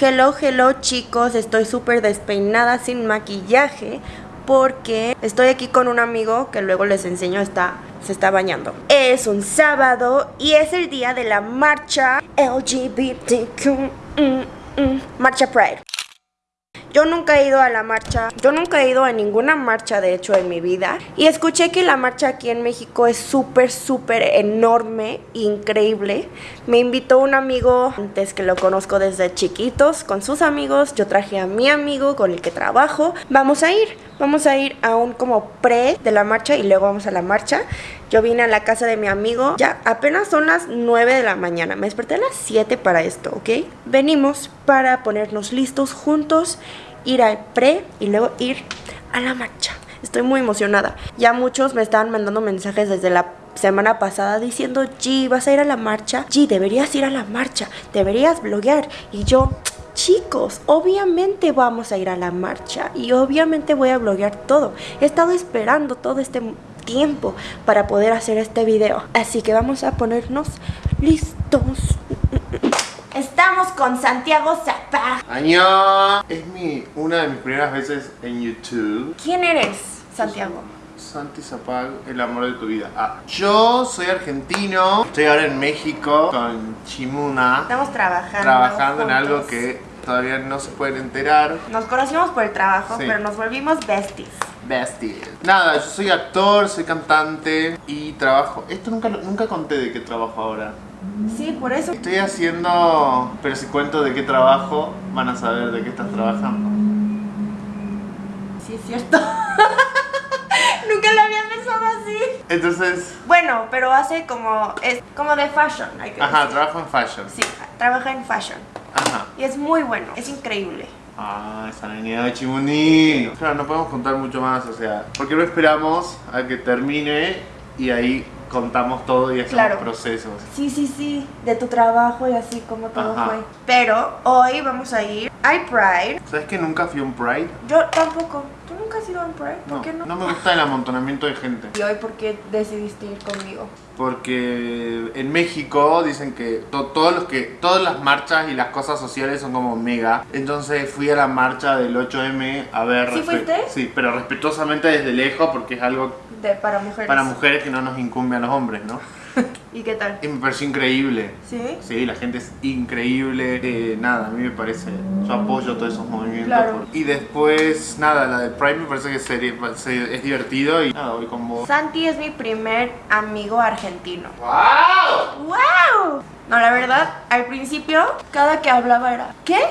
Hello, hello chicos, estoy súper despeinada sin maquillaje porque estoy aquí con un amigo que luego les enseño está se está bañando. Es un sábado y es el día de la marcha LGBTQ Marcha Pride. Yo nunca he ido a la marcha, yo nunca he ido a ninguna marcha de hecho en mi vida y escuché que la marcha aquí en México es súper, súper enorme, increíble. Me invitó un amigo antes que lo conozco desde chiquitos con sus amigos, yo traje a mi amigo con el que trabajo. Vamos a ir, vamos a ir a un como pre de la marcha y luego vamos a la marcha. Yo vine a la casa de mi amigo, ya apenas son las 9 de la mañana, me desperté a las 7 para esto, ¿ok? Venimos para ponernos listos juntos ir al pre y luego ir a la marcha. Estoy muy emocionada. Ya muchos me estaban mandando mensajes desde la semana pasada diciendo, G, vas a ir a la marcha. G, deberías ir a la marcha. Deberías bloguear. Y yo, chicos, obviamente vamos a ir a la marcha. Y obviamente voy a bloguear todo. He estado esperando todo este tiempo para poder hacer este video. Así que vamos a ponernos listos. Estamos con Santiago Zapá. Año. Es mi, una de mis primeras veces en YouTube. ¿Quién eres, Santiago? Santi Zapag, el amor de tu vida. Ah, yo soy argentino, estoy ahora en México con Chimuna. Estamos trabajando. Trabajando en algo que todavía no se pueden enterar. Nos conocimos por el trabajo, pero nos volvimos besties. Besties. Nada, yo soy actor, soy cantante y trabajo. Esto nunca, nunca conté de qué trabajo ahora. Sí, por eso. Estoy haciendo, pero si cuento de qué trabajo, van a saber de qué estás trabajando. Sí, es cierto. Nunca lo había pensado así. Entonces... Bueno, pero hace como... Es como de fashion, hay que Ajá, trabajo en fashion. Sí, trabaja en fashion. Ajá. Y es muy bueno, es increíble. Ah, esa niña de Chimuní. Claro, no podemos contar mucho más, o sea, porque no esperamos a que termine y ahí contamos todo y hacemos procesos. Sí, sí, sí, de tu trabajo y así como todo fue. Pero hoy vamos a ir a Pride. ¿Sabes que nunca fui a un Pride? Yo tampoco. ¿Tú nunca has ido a un Pride? ¿Por no, qué no? No me gusta el amontonamiento de gente. ¿Y hoy por qué decidiste ir conmigo? Porque en México dicen que todos los que todas las marchas y las cosas sociales son como mega. Entonces fui a la marcha del 8M a ver. ¿Sí fuiste? Sí, pero respetuosamente desde lejos porque es algo para mujeres. Para mujeres que no nos incumbe a los hombres, ¿no? ¿Y qué tal? Y me pareció increíble. ¿Sí? Sí, la gente es increíble. Eh, nada, a mí me parece. Yo apoyo todos esos movimientos. Claro. Y después, nada, la del Prime me parece que es divertido y nada, voy con vos. Santi es mi primer amigo argentino. ¡Wow! ¡Wow! No, la verdad, al principio, cada que hablaba era ¿Qué?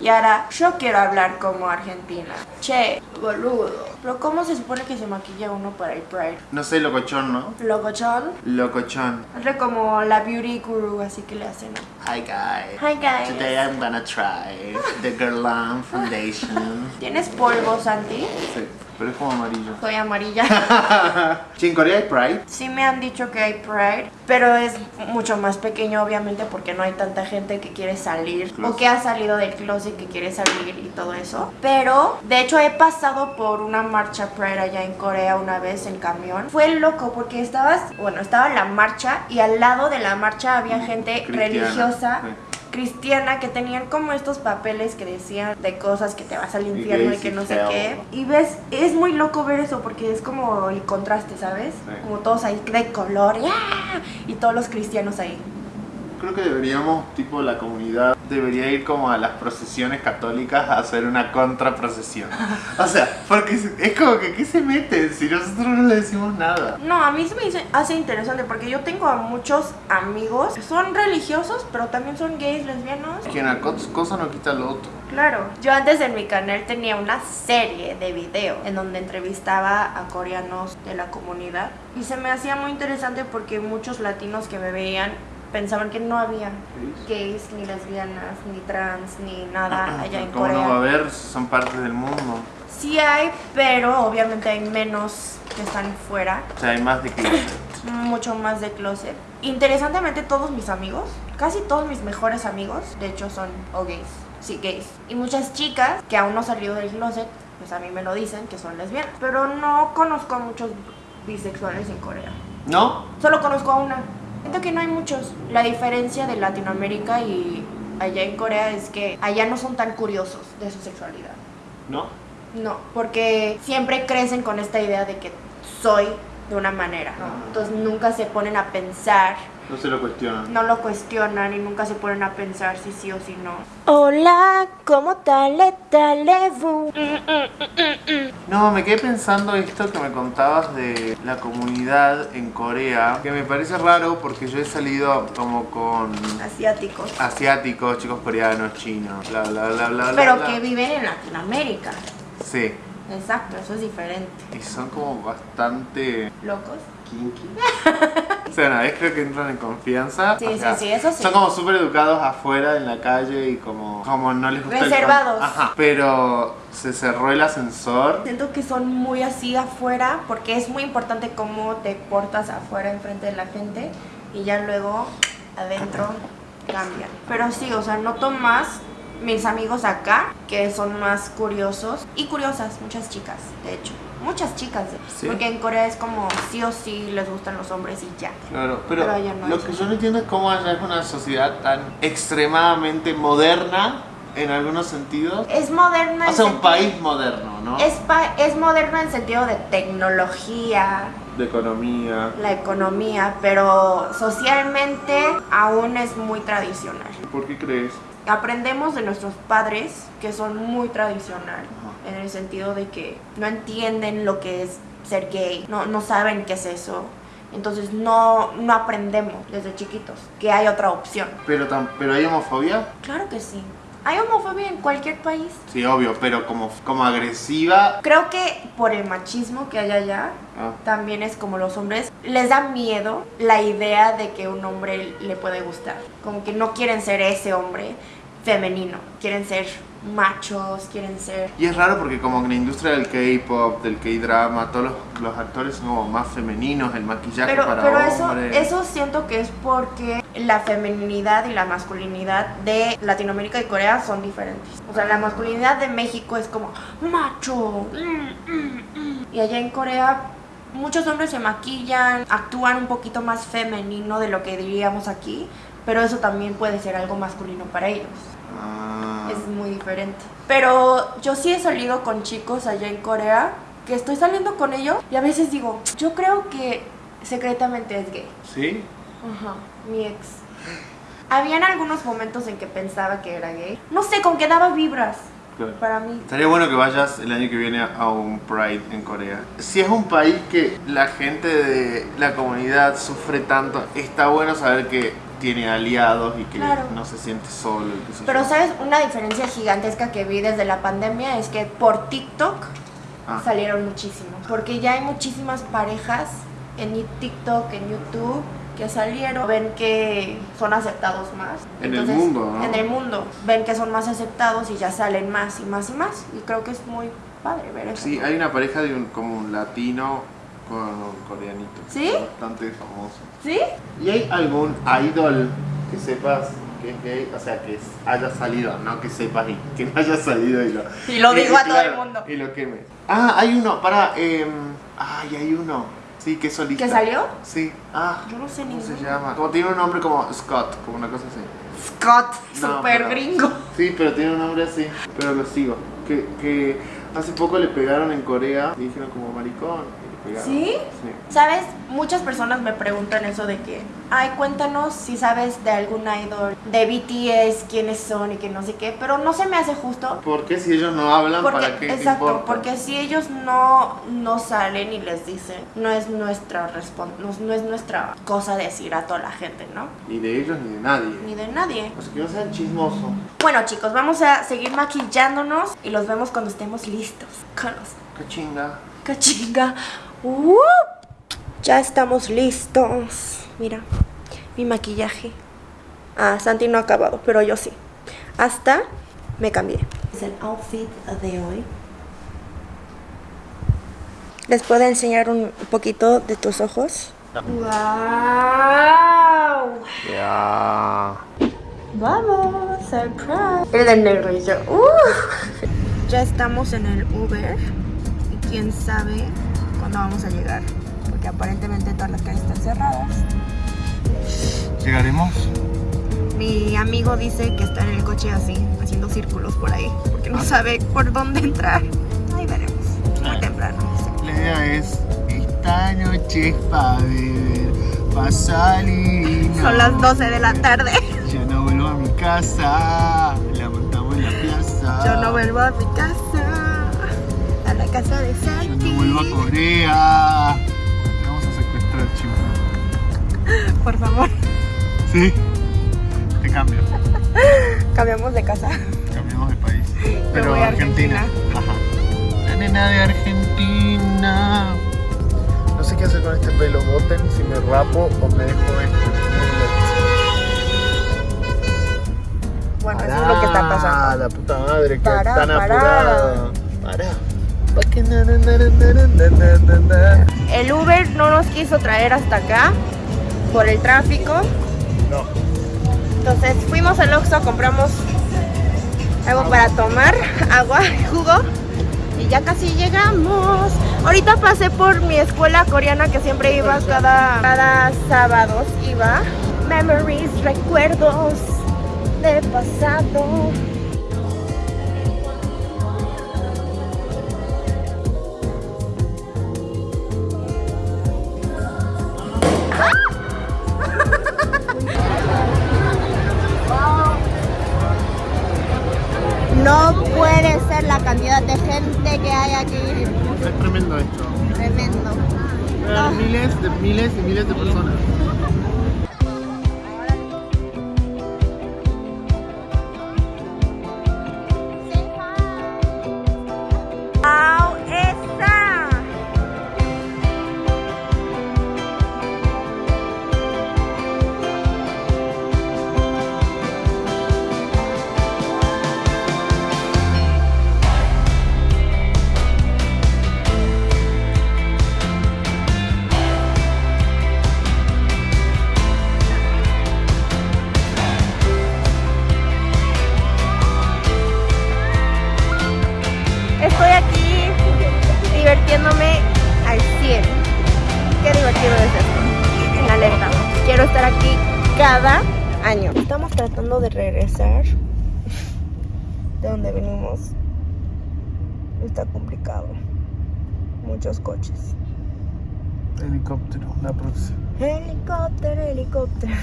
Y ahora, yo quiero hablar como argentina. Che, boludo. Pero ¿cómo se supone que se maquilla uno para el Pride? No sé, locochón, ¿no? ¿Locochón? Locochón. Es como la beauty guru, así que le hacen. Hi guys. Hi guys. Today I'm gonna try the Guerlain Foundation. ¿Tienes polvo, Santi? Sí pero es como amarillo. Soy amarilla. ¿Sí, en Corea hay Pride? Sí me han dicho que hay Pride, pero es mucho más pequeño obviamente porque no hay tanta gente que quiere salir o que ha salido del closet que quiere salir y todo eso. Pero, de hecho he pasado por una marcha Pride allá en Corea una vez en camión. Fue loco porque estabas, bueno, estaba la marcha y al lado de la marcha había gente religiosa cristiana que tenían como estos papeles que decían de cosas que te vas al infierno y, que no sé qué. Y ves, es muy loco ver eso porque es como el contraste, ¿sabes? Como todos ahí de color y todos los cristianos ahí. Creo que deberíamos, tipo la comunidad, debería ir como a las procesiones católicas a hacer una contraprocesión. O sea, porque es como que ¿qué se meten si nosotros no le decimos nada? No, a mí se me hace interesante porque yo tengo a muchos amigos que son religiosos, pero también son gays, lesbianos. Que una cosa no quita lo otro. Claro. Yo antes en mi canal tenía una serie de videos en donde entrevistaba a coreanos de la comunidad y se me hacía muy interesante porque muchos latinos que me veían pensaban que no había gays, ni lesbianas, ni trans, ni nada allá en Corea. ¿Cómo no va a haber? Son parte del mundo. Sí hay, pero obviamente hay menos que están fuera. O sea, hay más de closet. Mucho más de closet. Interesantemente todos mis amigos, casi todos mis mejores amigos, de hecho son o gays, sí gays. Y muchas chicas que aún no salido del closet, pues a mí me lo dicen que son lesbianas. Pero no conozco a muchos bisexuales en Corea. ¿No? Solo conozco a una. Siento que no hay muchos. La diferencia de Latinoamérica y allá en Corea es que allá no son tan curiosos de su sexualidad. ¿No? No, porque siempre crecen con esta idea de que soy de una manera, ¿no? Entonces nunca se ponen a pensar, No se lo cuestionan. no lo cuestionan y nunca se ponen a pensar si sí o si no. Hola, ¿cómo tal? No, me quedé pensando esto que me contabas de la comunidad en Corea, que me parece raro porque yo he salido como con Asiáticos. asiáticos, chicos coreanos, chinos, bla bla bla bla bla. Pero bla. que viven en Latinoamérica. Sí, Exacto, eso es diferente. y son como bastante ¿Locos? kinky. o sea, una vez creo que entran en confianza. Sí, o sí, sea, sí, eso sí. Son como súper educados afuera en la calle y como, como no les gusta el Reservados. Ajá. Pero se cerró el ascensor. Siento que son muy así afuera porque es muy importante cómo te portas afuera enfrente de la gente y ya luego adentro cambian. Pero sí, o sea, noto más mis amigos acá que son más curiosos y curiosas, muchas chicas, de hecho. Muchas chicas, Sí. porque en Corea es como sí o sí les gustan los hombres y ya. Claro, pero, Pero allá no lo que yo no entiendo es cómo allá es una sociedad tan extremadamente moderna en algunos sentidos. Es moderna. O sea, un país moderno, ¿no? Es, pa- es moderna en sentido de tecnología, De economía. la economía, pero socialmente aún es muy tradicional. ¿Por qué crees? Aprendemos de nuestros padres que son muy tradicional, en el sentido de que no entienden lo que es ser gay, no, no saben qué es eso. Entonces no, no aprendemos desde chiquitos que hay otra opción. Pero, tam- pero hay homofobia. Claro que sí. Hay homofobia en cualquier país. Sí, obvio, pero como, como agresiva. Creo que por el machismo que hay allá, Ah, también es como los hombres, les da miedo la idea de que un hombre le puede gustar. Como que no quieren ser ese hombre femenino, quieren ser machos, quieren ser... Y es raro porque como que la industria del K-pop, del K-drama, todos los, los actores son como más femeninos, el maquillaje Pero, para pero eso, hombres. eso siento que es porque la feminidad y la masculinidad de Latinoamérica y Corea son diferentes. O sea, la masculinidad de México es como macho. mm, mm, mm. Y allá en Corea muchos hombres se maquillan, actúan un poquito más femenino de lo que diríamos aquí, pero eso también puede ser algo masculino para ellos. Ah. Es muy diferente. Pero yo sí he salido con chicos allá en Corea, que estoy saliendo con ellos y a veces digo, yo creo que secretamente es gay. ¿Sí? Ajá, mi ex. Habían algunos momentos en que pensaba que era gay. No sé, con que daba vibras Claro. para mí. Estaría bueno que vayas el año que viene a un Pride en Corea. Si es un país que la gente de la comunidad sufre tanto, está bueno saber que tiene aliados y que Claro. no se siente solo. Pero sabes, una diferencia gigantesca que vi desde la pandemia es que por TikTok Ah. salieron muchísimos. Porque ya hay muchísimas parejas en TikTok, en YouTube, que salieron, ven que son aceptados más. En el mundo, ¿no? En el mundo. Ven que son más aceptados y ya salen más y más y más. Y creo que es muy padre ver eso. Sí, hay una pareja de un, como un latino con un coreanito. ¿Sí? Bastante famoso. ¿Sí? ¿Y hay algún idol que sepas que es gay? O sea, que haya salido, no que sepas y que no haya salido y lo... Y lo digo a todo el mundo. Y lo queme. Ah, hay uno, para... Eh, ay, hay uno. Sí, que es solista. ¿Que salió? Sí. Ah, Yo no sé ¿cómo se llama? Como tiene un nombre como Scott, como una cosa así. Scott, No, super pero- gringo. Sí, pero tiene un nombre así. Pero lo sigo. Que, que hace poco le pegaron en Corea y dijeron como maricón. ¿Sí? Sí. ¿Sabes? Muchas personas me preguntan eso de que, ay, cuéntanos si sabes de algún idol, de BTS, quiénes son y que no sé qué, pero no se me hace justo. ¿Por qué si ellos no hablan? Porque, ¿Para qué exacto, importa? porque si ellos no, no salen y les dicen, no es nuestra no, no es nuestra cosa decir a toda la gente, ¿no? Ni de ellos ni de nadie. Ni de nadie. Así que no sean chismosos. Bueno chicos, vamos a seguir maquillándonos y los vemos cuando estemos listos. Con los Qué chinga. Cachinga. ¡Uh! Ya estamos listos. Mira, mi maquillaje. Ah, Santi no ha acabado, pero yo sí. Hasta me cambié. Es el outfit de hoy. ¿Les puedo enseñar un poquito de tus ojos? ¡Wow! Ya. ¡Vamos! ¡Surprise! El de negro y yo. ¡Uh! Ya estamos en el Uber y quién sabe cuándo vamos a llegar. Porque aparentemente todas las calles están cerradas. ¿Llegaremos? Mi amigo dice que está en el coche así, haciendo círculos por ahí, porque no sabe por dónde entrar. Ahí veremos, muy temprano. La idea es, esta noche es pa' beber, pa' salir. Son las 12 de la tarde. Ya no vuelvo a mi casa, la montamos en la plaza. Yo no vuelvo a mi casa, casa de Yo Santi. no vuelvo a Corea. Te vamos a secuestrar, chico. Por favor, Sí. Te cambio. cambiamos de casa. Cambiamos de país. Pero voy a Argentina. Ajá. La nena de Argentina. No sé qué hacer con este pelo. Voten si me rapo o me dejo esto. Bueno, eso es lo que está Ah, pasando. la puta madre, que Pará, tan pará. apurada. Pará. El Uber no nos quiso traer hasta acá por el tráfico. No. Entonces fuimos al Oxxo, compramos algo para tomar, agua, jugo y ya casi llegamos. Ahorita pasé por mi escuela coreana que siempre iba cada, cada sábado, iba. Memories, recuerdos de pasado. No puede ser la cantidad de gente que hay aquí. Es tremendo esto. Tremendo. Miles de miles y miles de personas. Estar aquí cada año. Estamos tratando de regresar de donde venimos. Está complicado. Muchos coches. Helicóptero, la próxima. Helicóptero, helicóptero.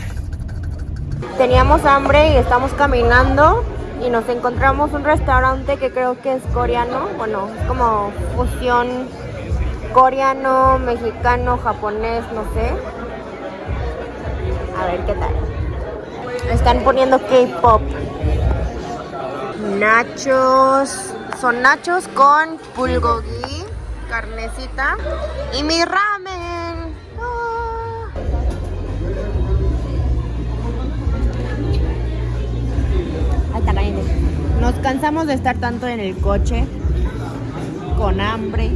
Teníamos hambre y estamos caminando y nos encontramos un restaurante que creo que es coreano. Bueno, es como fusión coreano, mexicano, japonés, no sé. A ver qué tal. Están poniendo K-pop. Nachos. Son nachos con bulgogi, carnecita y mi ramen. Ah. Ahí. Nos cansamos de estar tanto en el coche, con hambre.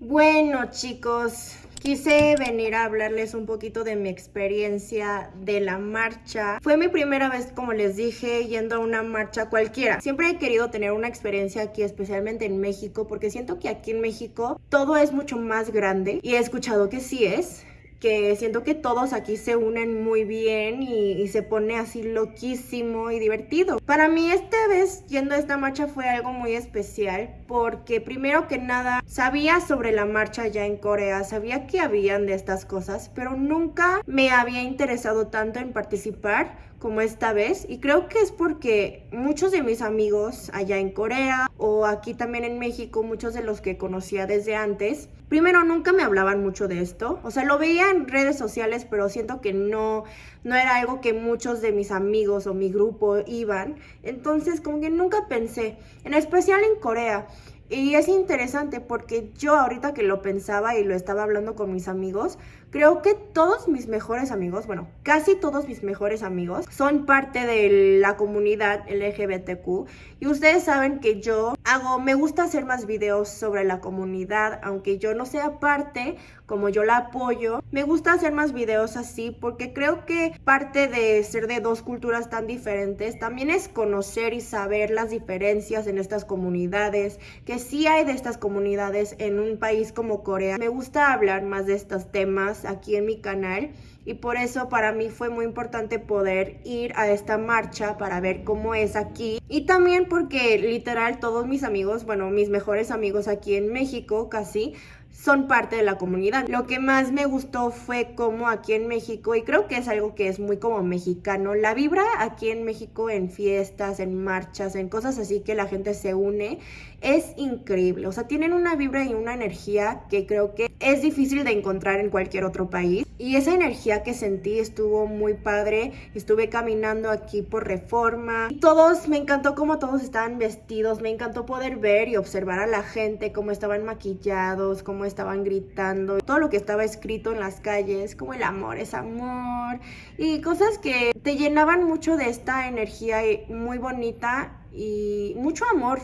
Bueno chicos, quise venir a hablarles un poquito de mi experiencia de la marcha. Fue mi primera vez, como les dije, yendo a una marcha cualquiera. Siempre he querido tener una experiencia aquí, especialmente en México, porque siento que aquí en México todo es mucho más grande y he escuchado que sí es que siento que todos aquí se unen muy bien y, se pone así loquísimo y divertido. Para mí esta vez yendo a esta marcha fue algo muy especial porque primero que nada sabía sobre la marcha ya en Corea, sabía que habían de estas cosas, pero nunca me había interesado tanto en participar como esta vez y creo que es porque muchos de mis amigos allá en Corea o aquí también en México, muchos de los que conocía desde antes, primero nunca me hablaban mucho de esto, o sea, lo veía en redes sociales, pero siento que no no era algo que muchos de mis amigos o mi grupo iban, entonces como que nunca pensé, en especial en Corea. Y es interesante porque yo ahorita que lo pensaba y lo estaba hablando con mis amigos, creo que todos mis mejores amigos, bueno, casi todos mis mejores amigos son parte de la comunidad LGBTQ y ustedes saben que yo hago, me gusta hacer más videos sobre la comunidad, aunque yo no sea parte, como yo la apoyo, me gusta hacer más videos así porque creo que parte de ser de dos culturas tan diferentes también es conocer y saber las diferencias en estas comunidades, que sí hay de estas comunidades en un país como Corea. Me gusta hablar más de estos temas aquí en mi canal y por eso para mí fue muy importante poder ir a esta marcha para ver cómo es aquí y también porque literal todos mis amigos, bueno, mis mejores amigos aquí en México casi son parte de la comunidad. Lo que más me gustó fue como aquí en México, y creo que es algo que es muy como mexicano, la vibra aquí en México en fiestas, en marchas, en cosas así que la gente se une, es increíble. O sea, tienen una vibra y una energía que creo que es difícil de encontrar en cualquier otro país. Y esa energía que sentí estuvo muy padre. Estuve caminando aquí por reforma. Todos, me encantó cómo todos estaban vestidos. Me encantó poder ver y observar a la gente, cómo estaban maquillados, cómo estaban gritando. Todo lo que estaba escrito en las calles, como el amor es amor. Y cosas que te llenaban mucho de esta energía muy bonita y mucho amor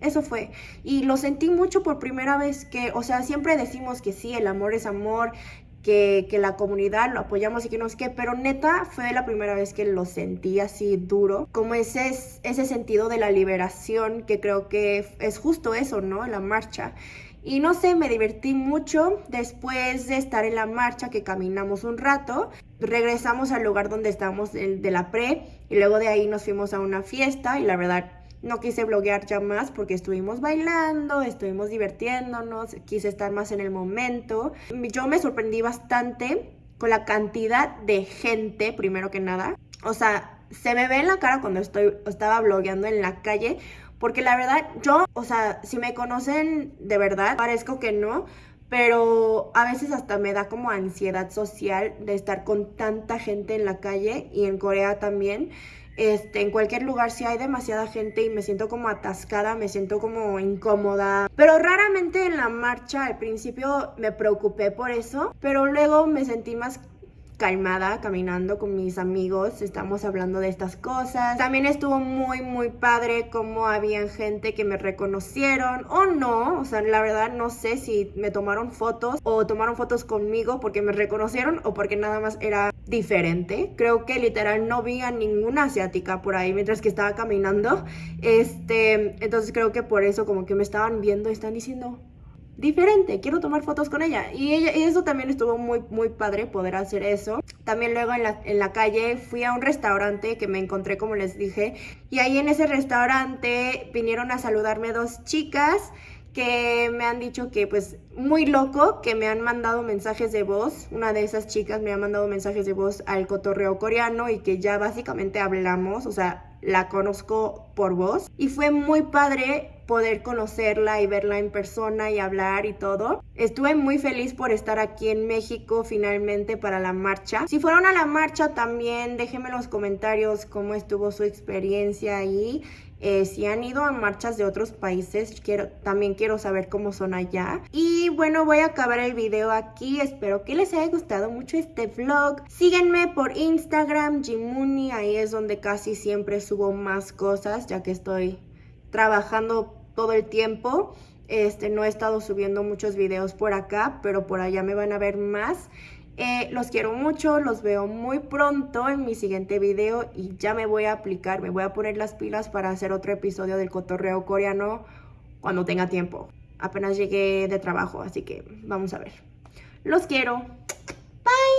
eso fue. Y lo sentí mucho por primera vez que, o sea, siempre decimos que sí, el amor es amor, que, que, la comunidad lo apoyamos y que no sé qué, pero neta fue la primera vez que lo sentí así duro, como ese, ese sentido de la liberación que creo que es justo eso, ¿no? La marcha. Y no sé, me divertí mucho después de estar en la marcha que caminamos un rato. Regresamos al lugar donde estábamos de la pre y luego de ahí nos fuimos a una fiesta y la verdad no quise bloguear ya más porque estuvimos bailando, estuvimos divirtiéndonos, quise estar más en el momento. Yo me sorprendí bastante con la cantidad de gente, primero que nada. O sea, se me ve en la cara cuando estoy, estaba blogueando en la calle, porque la verdad, yo, o sea, si me conocen de verdad, parezco que no, pero a veces hasta me da como ansiedad social de estar con tanta gente en la calle y en Corea también. Este, en cualquier lugar si hay demasiada gente y me siento como atascada, me siento como incómoda. Pero raramente en la marcha al principio me preocupé por eso, pero luego me sentí más calmada caminando con mis amigos, estamos hablando de estas cosas. También estuvo muy muy padre como había gente que me reconocieron o no, o sea, la verdad no sé si me tomaron fotos o tomaron fotos conmigo porque me reconocieron o porque nada más era diferente. Creo que literal no vi a ninguna asiática por ahí mientras que estaba caminando. Este, entonces creo que por eso como que me estaban viendo y están diciendo, diferente, quiero tomar fotos con ella. Y, ella, y eso también estuvo muy, muy padre poder hacer eso. También luego en la, en la calle fui a un restaurante que me encontré, como les dije, y ahí en ese restaurante vinieron a saludarme dos chicas que me han dicho que pues muy loco, que me han mandado mensajes de voz, una de esas chicas me ha mandado mensajes de voz al cotorreo coreano y que ya básicamente hablamos, o sea, la conozco por voz y fue muy padre poder conocerla y verla en persona y hablar y todo. Estuve muy feliz por estar aquí en México finalmente para la marcha. Si fueron a la marcha también déjenme en los comentarios cómo estuvo su experiencia ahí. Eh, si han ido a marchas de otros países, quiero, también quiero saber cómo son allá. Y bueno, voy a acabar el video aquí. Espero que les haya gustado mucho este vlog. Síguenme por Instagram, Jimuni. Ahí es donde casi siempre subo más cosas, ya que estoy trabajando todo el tiempo. Este, no he estado subiendo muchos videos por acá, pero por allá me van a ver más. Eh, los quiero mucho, los veo muy pronto en mi siguiente video y ya me voy a aplicar, me voy a poner las pilas para hacer otro episodio del cotorreo coreano cuando tenga tiempo. Apenas llegué de trabajo, así que vamos a ver. Los quiero. Bye.